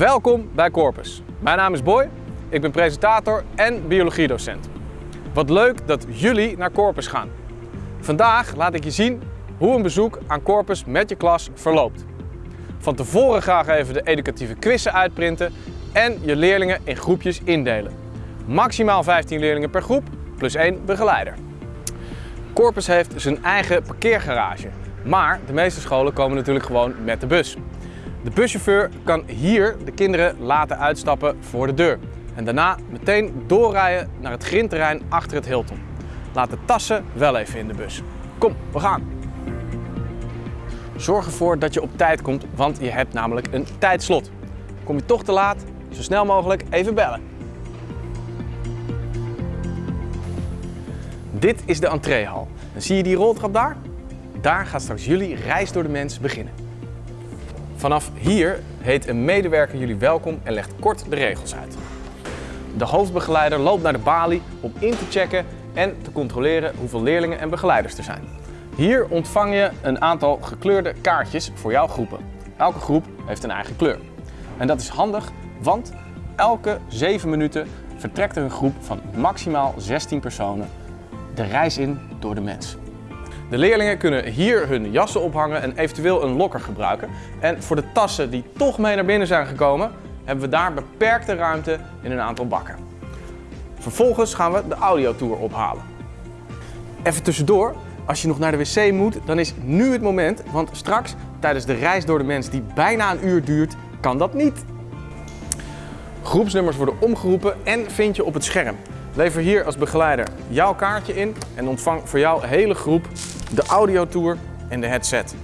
Welkom bij Corpus. Mijn naam is Boy, ik ben presentator en biologiedocent. Wat leuk dat jullie naar Corpus gaan. Vandaag laat ik je zien hoe een bezoek aan Corpus met je klas verloopt. Van tevoren graag even de educatieve quizzen uitprinten en je leerlingen in groepjes indelen. Maximaal 15 leerlingen per groep, plus één begeleider. Corpus heeft zijn eigen parkeergarage, maar de meeste scholen komen natuurlijk gewoon met de bus. De buschauffeur kan hier de kinderen laten uitstappen voor de deur. En daarna meteen doorrijden naar het grindterrein achter het Hilton. Laat de tassen wel even in de bus. Kom, we gaan! Zorg ervoor dat je op tijd komt, want je hebt namelijk een tijdslot. Kom je toch te laat, zo snel mogelijk even bellen. Dit is de entreehal. En zie je die roltrap daar? Daar gaat straks jullie reis door de mens beginnen. Vanaf hier heet een medewerker jullie welkom en legt kort de regels uit. De hoofdbegeleider loopt naar de balie om in te checken en te controleren hoeveel leerlingen en begeleiders er zijn. Hier ontvang je een aantal gekleurde kaartjes voor jouw groepen. Elke groep heeft een eigen kleur. En dat is handig, want elke 7 minuten vertrekt er een groep van maximaal 16 personen de reis in door de mens. De leerlingen kunnen hier hun jassen ophangen en eventueel een lokker gebruiken. En voor de tassen die toch mee naar binnen zijn gekomen, hebben we daar beperkte ruimte in een aantal bakken. Vervolgens gaan we de audiotour ophalen. Even tussendoor, als je nog naar de wc moet, dan is nu het moment, want straks tijdens de reis door de mens die bijna een uur duurt, kan dat niet. Groepsnummers worden omgeroepen en vind je op het scherm. Lever hier als begeleider jouw kaartje in en ontvang voor jouw hele groep de audiotour en de headset.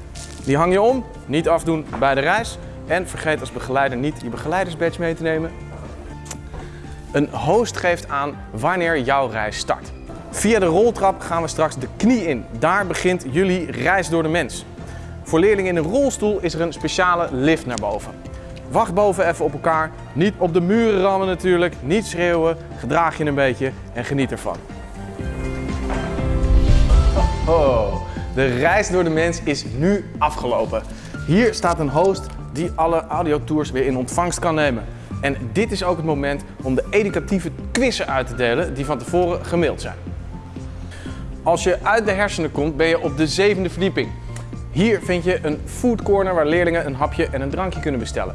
Die hang je om, niet afdoen bij de reis en vergeet als begeleider niet je begeleidersbadge mee te nemen. Een host geeft aan wanneer jouw reis start. Via de roltrap gaan we straks de knie in. Daar begint jullie reis door de mens. Voor leerlingen in een rolstoel is er een speciale lift naar boven. Wacht boven even op elkaar. Niet op de muren rammen natuurlijk. Niet schreeuwen. Gedraag je een beetje en geniet ervan. Oh, de reis door de mens is nu afgelopen. Hier staat een host die alle audiotours weer in ontvangst kan nemen. En dit is ook het moment om de educatieve quizzen uit te delen die van tevoren gemaild zijn. Als je uit de hersenen komt ben je op de zevende verdieping. Hier vind je een food corner waar leerlingen een hapje en een drankje kunnen bestellen.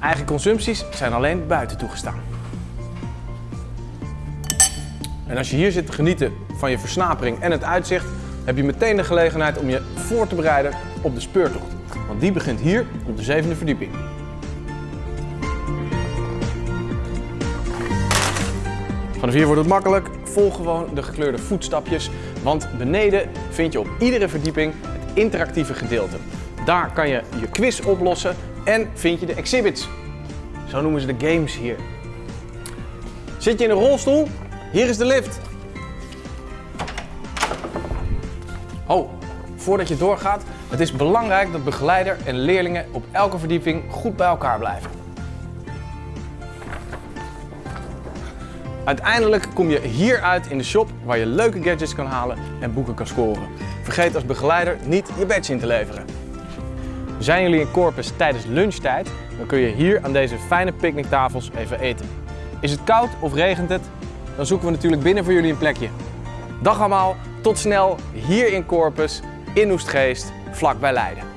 Eigen consumpties zijn alleen buiten toegestaan. En als je hier zit te genieten van je versnapering en het uitzicht, heb je meteen de gelegenheid om je voor te bereiden op de speurtocht. Want die begint hier op de zevende verdieping. Vanaf hier wordt het makkelijk. Volg gewoon de gekleurde voetstapjes, want beneden vind je op iedere verdieping het interactieve gedeelte. Daar kan je je quiz oplossen en vind je de exhibits. Zo noemen ze de games hier. Zit je in een rolstoel? Hier is de lift. Oh, voordat je doorgaat, het is belangrijk dat begeleider en leerlingen op elke verdieping goed bij elkaar blijven. Uiteindelijk kom je hier uit in de shop waar je leuke gadgets kan halen en boeken kan scoren. Vergeet als begeleider niet je badge in te leveren. Zijn jullie in Corpus tijdens lunchtijd, dan kun je hier aan deze fijne picknicktafels even eten. Is het koud of regent het? Dan zoeken we natuurlijk binnen voor jullie een plekje. Dag allemaal, tot snel hier in Corpus, in Oestgeest, vlakbij Leiden.